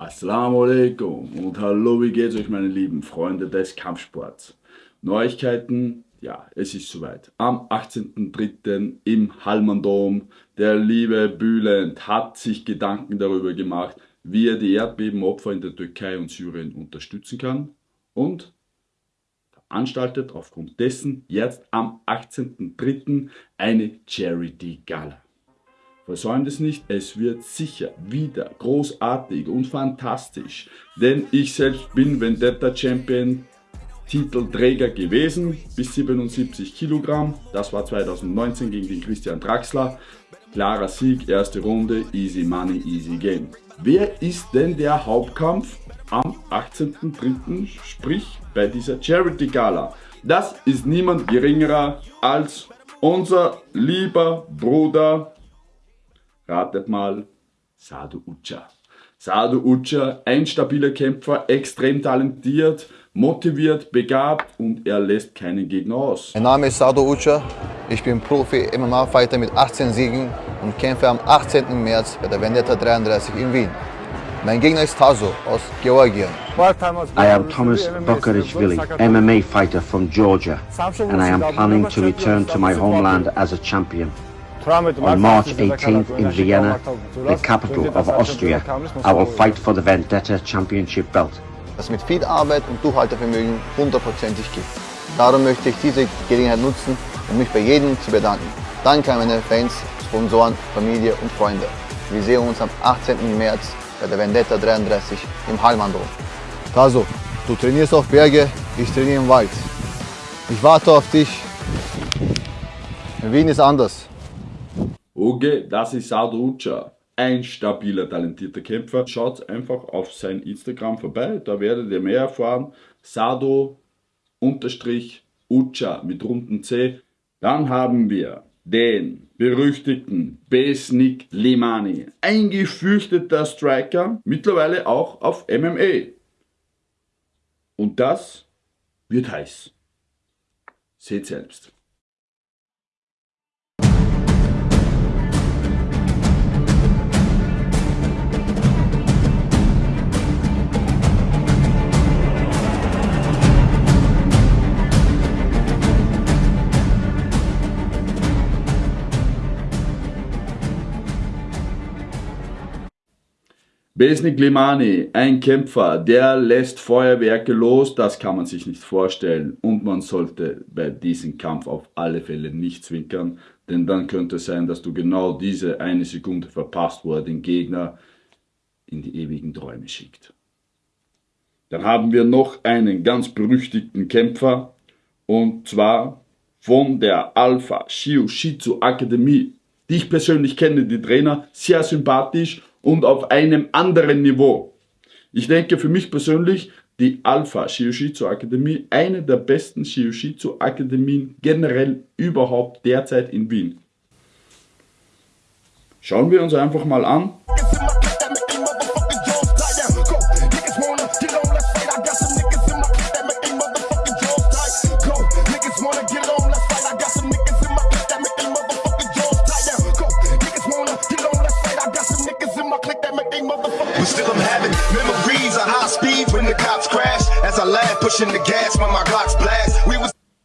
Assalamu alaikum und hallo, wie geht's euch meine lieben Freunde des Kampfsports? Neuigkeiten, ja, es ist soweit. Am 18.03. im Hallmann der liebe Bülent hat sich Gedanken darüber gemacht, wie er die Erdbebenopfer in der Türkei und Syrien unterstützen kann und veranstaltet aufgrund dessen jetzt am 18.03. eine Charity Gala. Versäumt es nicht, es wird sicher wieder großartig und fantastisch, denn ich selbst bin Vendetta Champion Titelträger gewesen, bis 77 Kilogramm, das war 2019 gegen den Christian Draxler, klarer Sieg, erste Runde, easy money, easy game. Wer ist denn der Hauptkampf am 18.03., sprich bei dieser Charity Gala? Das ist niemand geringerer als unser lieber Bruder Ratet mal, Sadu Ucha. Sadu Ucha, ein stabiler Kämpfer, extrem talentiert, motiviert, begabt und er lässt keinen Gegner aus. Mein Name ist Sadu Ucha, ich bin Profi-MMA-Fighter mit 18 Siegen und kämpfe am 18. März bei der Vendetta 33 in Wien. Mein Gegner ist Tazo aus Georgien. I am Thomas Bokarishvili, MMA fighter from Georgia, and I am planning to return to my homeland as a champion. On March 18th in Vienna, the capital of Austria, I will fight for the Vendetta Championship belt. Das mit viel Arbeit und Durchhaltevermögen hundertprozentig gibt. Darum möchte ich diese Gelegenheit nutzen, um mich bei jedem zu bedanken. Danke an meine Fans, Sponsoren, Familie und Freunde. Wir sehen uns am 18. März bei der Vendetta 33 im Hallmanndom. Taso, du trainierst auf Berge, ich trainiere im Wald. Ich warte auf dich. In Wien ist anders. Okay, das ist Sado Ucha. Ein stabiler, talentierter Kämpfer. Schaut einfach auf sein Instagram vorbei, da werdet ihr mehr erfahren. Sado unterstrich Ucha mit runden C. Dann haben wir den berüchtigten Besnik Limani. Ein gefürchteter Striker, mittlerweile auch auf MMA. Und das wird heiß. Seht selbst. Besnik Limani, ein Kämpfer, der lässt Feuerwerke los, das kann man sich nicht vorstellen. Und man sollte bei diesem Kampf auf alle Fälle nicht zwinkern, denn dann könnte es sein, dass du genau diese eine Sekunde verpasst, wo er den Gegner in die ewigen Träume schickt. Dann haben wir noch einen ganz berüchtigten Kämpfer, und zwar von der Alpha Shiu Shitsu Akademie, die ich persönlich kenne, die Trainer, sehr sympathisch und auf einem anderen Niveau. Ich denke für mich persönlich, die Alpha Shiushitsu Akademie, eine der besten Shiushitsu Akademien generell überhaupt derzeit in Wien. Schauen wir uns einfach mal an,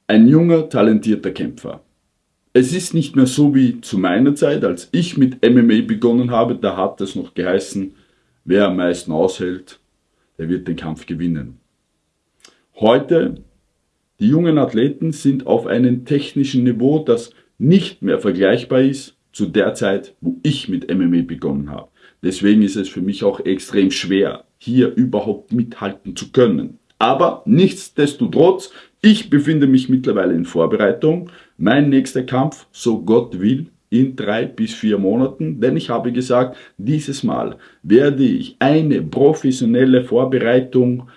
Ein junger, talentierter Kämpfer. Es ist nicht mehr so wie zu meiner Zeit, als ich mit MMA begonnen habe, da hat es noch geheißen, wer am meisten aushält, der wird den Kampf gewinnen. Heute, die jungen Athleten sind auf einem technischen Niveau, das nicht mehr vergleichbar ist zu der Zeit, wo ich mit MMA begonnen habe. Deswegen ist es für mich auch extrem schwer, hier überhaupt mithalten zu können. Aber nichtsdestotrotz, ich befinde mich mittlerweile in Vorbereitung. Mein nächster Kampf, so Gott will, in drei bis vier Monaten, denn ich habe gesagt, dieses Mal werde ich eine professionelle Vorbereitung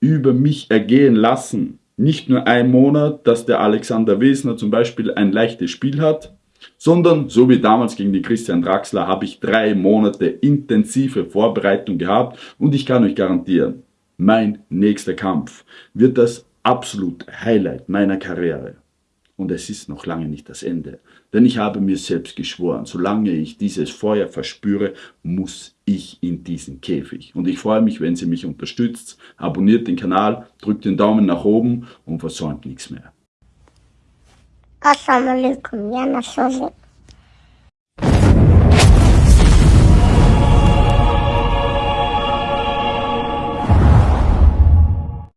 über mich ergehen lassen. Nicht nur ein Monat, dass der Alexander Wesner zum Beispiel ein leichtes Spiel hat, sondern so wie damals gegen den Christian Draxler habe ich drei Monate intensive Vorbereitung gehabt und ich kann euch garantieren, mein nächster Kampf wird das absolute Highlight meiner Karriere. Und es ist noch lange nicht das Ende. Denn ich habe mir selbst geschworen, solange ich dieses Feuer verspüre, muss ich in diesen Käfig. Und ich freue mich, wenn Sie mich unterstützt. Abonniert den Kanal, drückt den Daumen nach oben und versäumt nichts mehr. Assalamu alaikum, ya